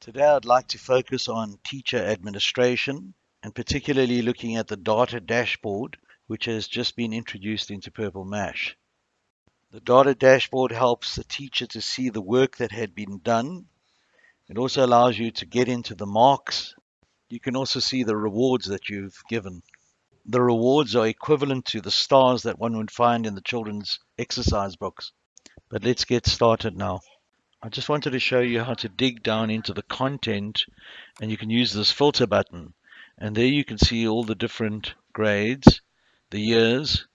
Today I'd like to focus on teacher administration and particularly looking at the data dashboard which has just been introduced into Purple Mash. The data dashboard helps the teacher to see the work that had been done. It also allows you to get into the marks. You can also see the rewards that you've given. The rewards are equivalent to the stars that one would find in the children's exercise books. But let's get started now. I just wanted to show you how to dig down into the content and you can use this filter button and there you can see all the different grades, the years,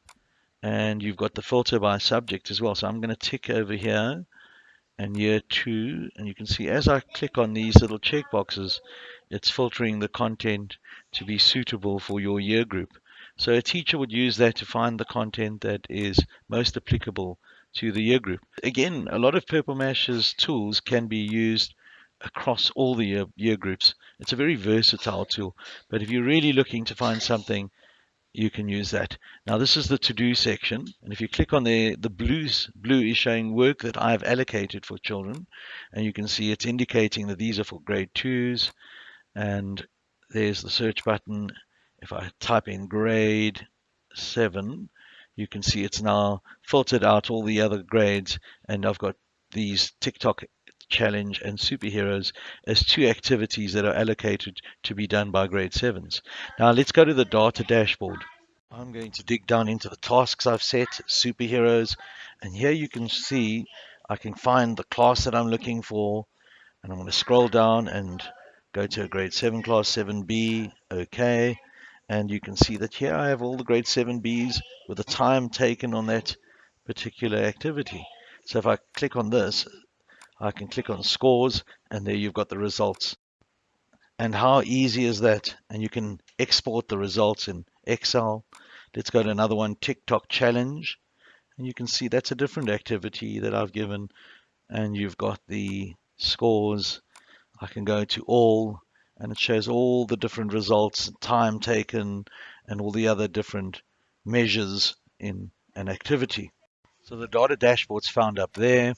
and you've got the filter by subject as well. So I'm going to tick over here and year two and you can see as I click on these little check boxes it's filtering the content to be suitable for your year group. So a teacher would use that to find the content that is most applicable to the year group. Again, a lot of Purple Mash's tools can be used across all the year, year groups. It's a very versatile tool, but if you're really looking to find something, you can use that. Now this is the to-do section, and if you click on there, the blues, blue is showing work that I've allocated for children, and you can see it's indicating that these are for grade twos, and there's the search button. If I type in grade seven, you can see it's now filtered out all the other grades and I've got these TikTok challenge and superheroes as two activities that are allocated to be done by grade sevens. Now let's go to the data dashboard. I'm going to dig down into the tasks I've set, superheroes, and here you can see I can find the class that I'm looking for and I'm going to scroll down and go to a grade 7 class 7b okay and you can see that here I have all the grade 7Bs with the time taken on that particular activity. So if I click on this, I can click on scores and there you've got the results. And how easy is that? And you can export the results in Excel. Let's go to another one, TikTok challenge. And you can see that's a different activity that I've given. And you've got the scores. I can go to all and it shows all the different results, time taken, and all the other different measures in an activity. So the data dashboard's found up there,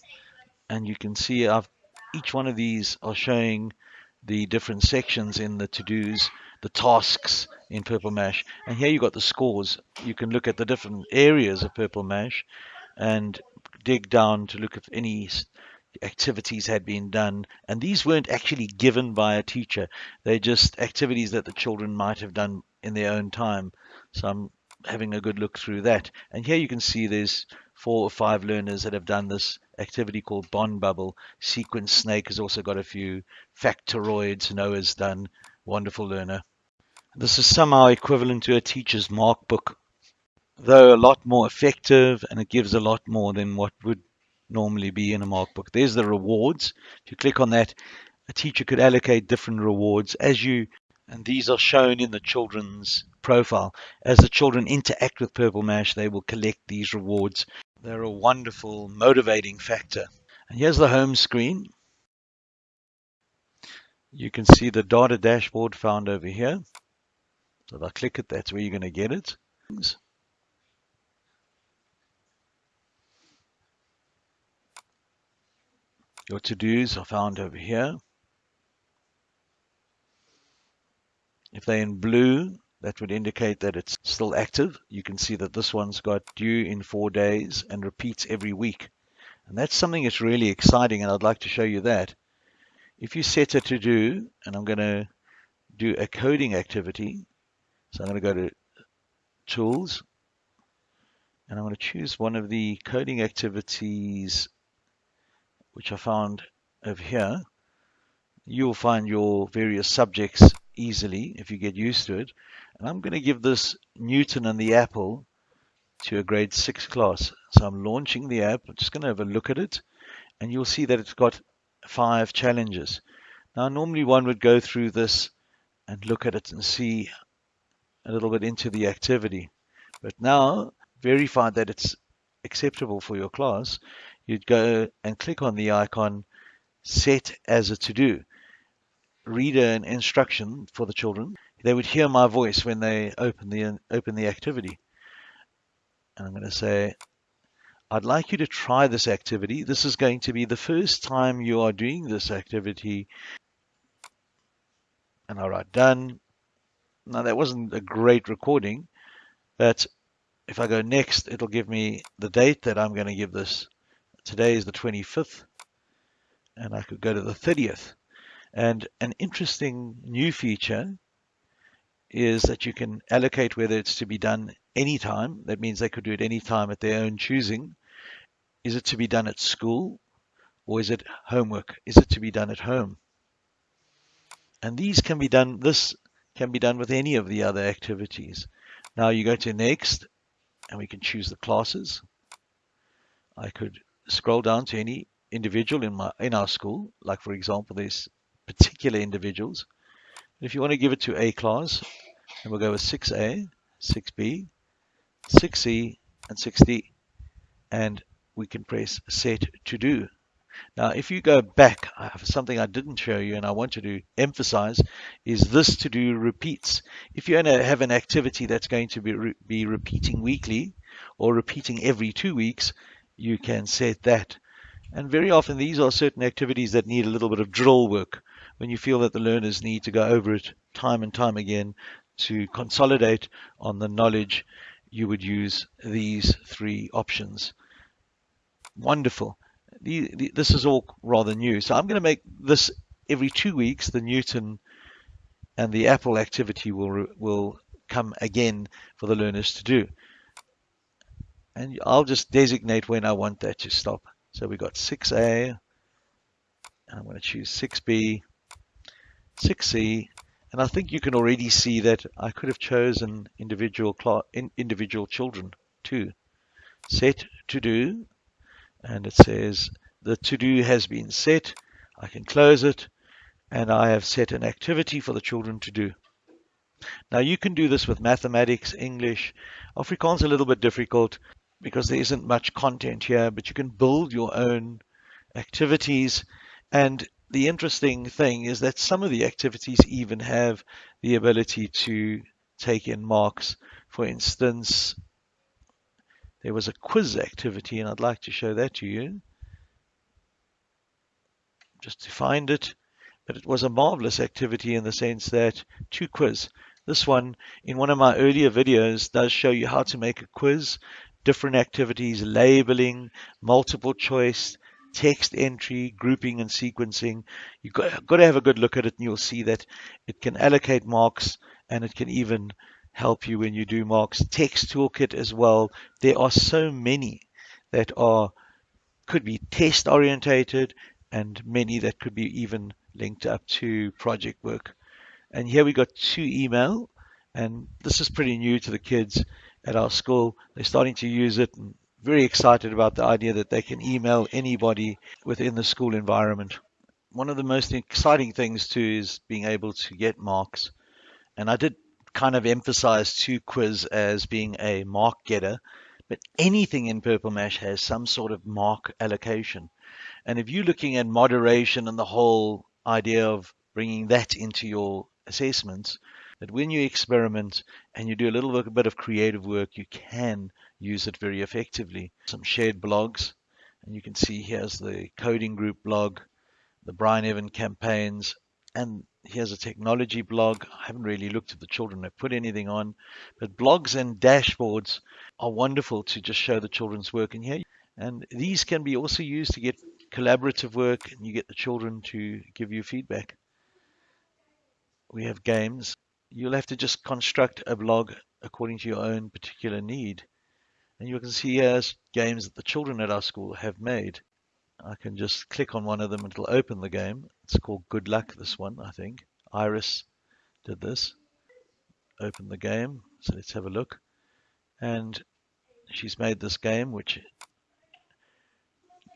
and you can see I've, each one of these are showing the different sections in the to-dos, the tasks in Purple Mash, and here you've got the scores. You can look at the different areas of Purple Mash and dig down to look at any activities had been done. And these weren't actually given by a teacher. They're just activities that the children might have done in their own time. So I'm having a good look through that. And here you can see there's four or five learners that have done this activity called Bond Bubble. Sequence Snake has also got a few. Factoroids, Noah's done. Wonderful learner. This is somehow equivalent to a teacher's mark book, though a lot more effective and it gives a lot more than what would normally be in a mark book. There's the rewards. If you click on that, a teacher could allocate different rewards as you, and these are shown in the children's profile. As the children interact with Purple Mash, they will collect these rewards. They're a wonderful motivating factor. And here's the home screen. You can see the data dashboard found over here. So if I click it, that's where you're going to get it. Your to-dos are found over here. If they're in blue, that would indicate that it's still active. You can see that this one's got due in four days and repeats every week. And that's something that's really exciting, and I'd like to show you that. If you set a to do, and I'm going to do a coding activity, so I'm going to go to Tools, and I'm going to choose one of the coding activities which I found over here, you'll find your various subjects easily if you get used to it. And I'm going to give this Newton and the Apple to a grade 6 class. So I'm launching the app. I'm just going to have a look at it. And you'll see that it's got five challenges. Now, normally one would go through this and look at it and see a little bit into the activity. But now, verify that it's acceptable for your class, you'd go and click on the icon set as a to-do. Read an instruction for the children. They would hear my voice when they open the open the activity. And I'm going to say, I'd like you to try this activity. This is going to be the first time you are doing this activity. and I write done. Now that wasn't a great recording, but if I go next, it'll give me the date that I'm going to give this. Today is the 25th, and I could go to the 30th. And an interesting new feature is that you can allocate whether it's to be done anytime. That means they could do it anytime at their own choosing. Is it to be done at school or is it homework? Is it to be done at home? And these can be done, this can be done with any of the other activities. Now you go to next and we can choose the classes. I could scroll down to any individual in my in our school, like for example, there's particular individuals. If you want to give it to A class, then we'll go with 6A, 6B, 6C, and 6D. And we can press set to do. Now, if you go back, I have something I didn't show you and I want you to emphasize is this to do repeats. If you're going to have an activity that's going to be, re be repeating weekly or repeating every two weeks, you can set that. And very often these are certain activities that need a little bit of drill work when you feel that the learners need to go over it time and time again to consolidate on the knowledge, you would use these three options. Wonderful. The, the, this is all rather new. So I'm going to make this every two weeks, the Newton and the Apple activity will, will come again for the learners to do. And I'll just designate when I want that to stop. So we've got 6A, I'm going to choose 6B, 6C, and I think you can already see that I could have chosen individual individual children too. Set to do, and it says the to do has been set. I can close it, and I have set an activity for the children to do. Now you can do this with mathematics, English. Afrikaans a little bit difficult because there isn't much content here, but you can build your own activities and the interesting thing is that some of the activities even have the ability to take in marks. For instance, there was a quiz activity, and I'd like to show that to you. Just to find it. But it was a marvelous activity in the sense that 2Quiz. This one, in one of my earlier videos, does show you how to make a quiz, different activities, labeling, multiple choice, text entry, grouping and sequencing. You've got, got to have a good look at it and you'll see that it can allocate marks and it can even help you when you do marks. Text toolkit as well. There are so many that are could be test orientated and many that could be even linked up to project work. And here we got 2Email and this is pretty new to the kids at our school. They're starting to use it and very excited about the idea that they can email anybody within the school environment. One of the most exciting things too is being able to get marks. And I did kind of emphasize 2Quiz as being a mark getter, but anything in Purple Mash has some sort of mark allocation. And if you're looking at moderation and the whole idea of bringing that into your assessments, that when you experiment and you do a little bit of creative work, you can use it very effectively. Some shared blogs, and you can see here's the coding group blog, the Brian Evan campaigns, and here's a technology blog. I haven't really looked at the children have put anything on, but blogs and dashboards are wonderful to just show the children's work in here. And these can be also used to get collaborative work and you get the children to give you feedback. We have games. You'll have to just construct a blog according to your own particular need. And you can see here games that the children at our school have made. I can just click on one of them and it'll open the game. It's called Good Luck, this one, I think. Iris did this. Open the game. So let's have a look. And she's made this game, which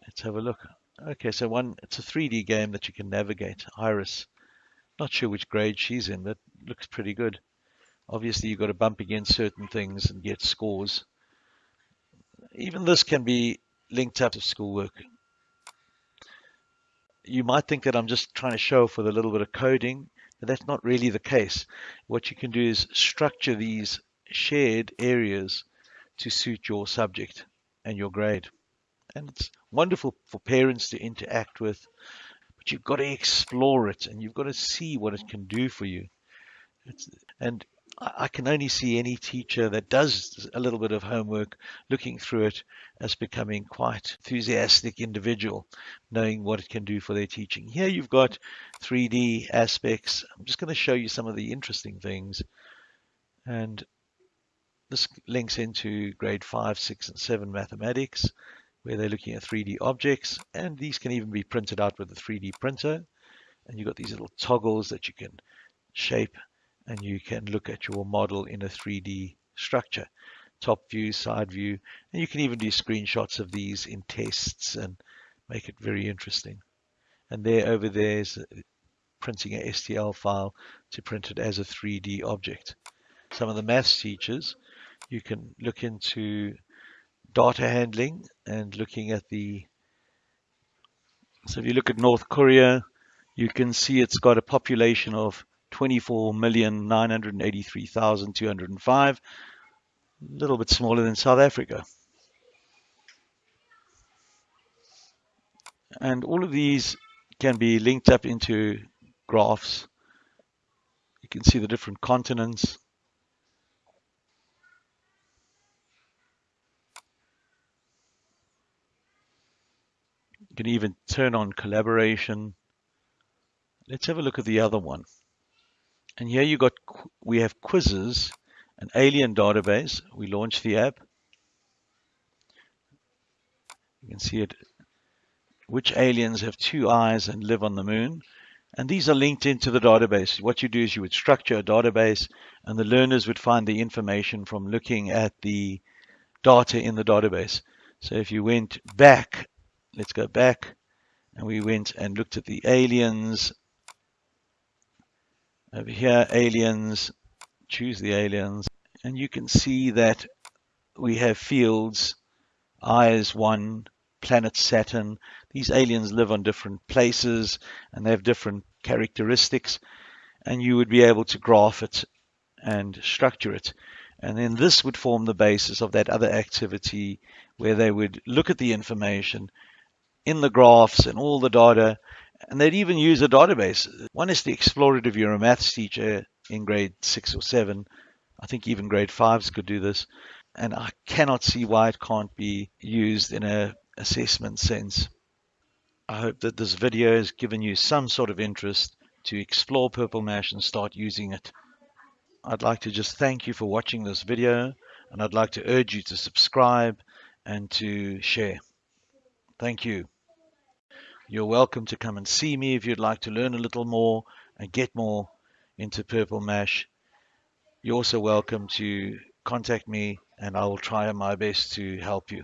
let's have a look. Okay, so one, it's a 3D game that you can navigate. Iris. Not sure which grade she's in, but looks pretty good. Obviously, you've got to bump against certain things and get scores even this can be linked up to schoolwork. You might think that I'm just trying to show off with a little bit of coding, but that's not really the case. What you can do is structure these shared areas to suit your subject and your grade. And it's wonderful for parents to interact with, but you've got to explore it and you've got to see what it can do for you. It's, and I can only see any teacher that does a little bit of homework looking through it as becoming quite enthusiastic individual, knowing what it can do for their teaching. Here you've got 3D aspects. I'm just going to show you some of the interesting things. And this links into grade 5, 6, and 7 mathematics, where they're looking at 3D objects. And these can even be printed out with a 3D printer. And you've got these little toggles that you can shape and you can look at your model in a 3D structure top view side view and you can even do screenshots of these in tests and make it very interesting and there over there is printing a STL file to print it as a 3D object some of the maths teachers you can look into data handling and looking at the so if you look at North Korea you can see it's got a population of 24,983,205, a little bit smaller than South Africa. And all of these can be linked up into graphs. You can see the different continents. You can even turn on collaboration. Let's have a look at the other one. And here you got, we have quizzes, an alien database. We launched the app. You can see it. Which aliens have two eyes and live on the moon? And these are linked into the database. What you do is you would structure a database and the learners would find the information from looking at the data in the database. So if you went back, let's go back, and we went and looked at the aliens. Over here, aliens, choose the aliens, and you can see that we have fields, eyes one, planet Saturn. These aliens live on different places and they have different characteristics, and you would be able to graph it and structure it. And then this would form the basis of that other activity where they would look at the information in the graphs and all the data and they'd even use a database. One is the explorative. You're a maths teacher in grade six or seven. I think even grade fives could do this. And I cannot see why it can't be used in a assessment sense. I hope that this video has given you some sort of interest to explore Purple Mash and start using it. I'd like to just thank you for watching this video and I'd like to urge you to subscribe and to share. Thank you. You're welcome to come and see me if you'd like to learn a little more and get more into Purple Mash. You're also welcome to contact me and I will try my best to help you.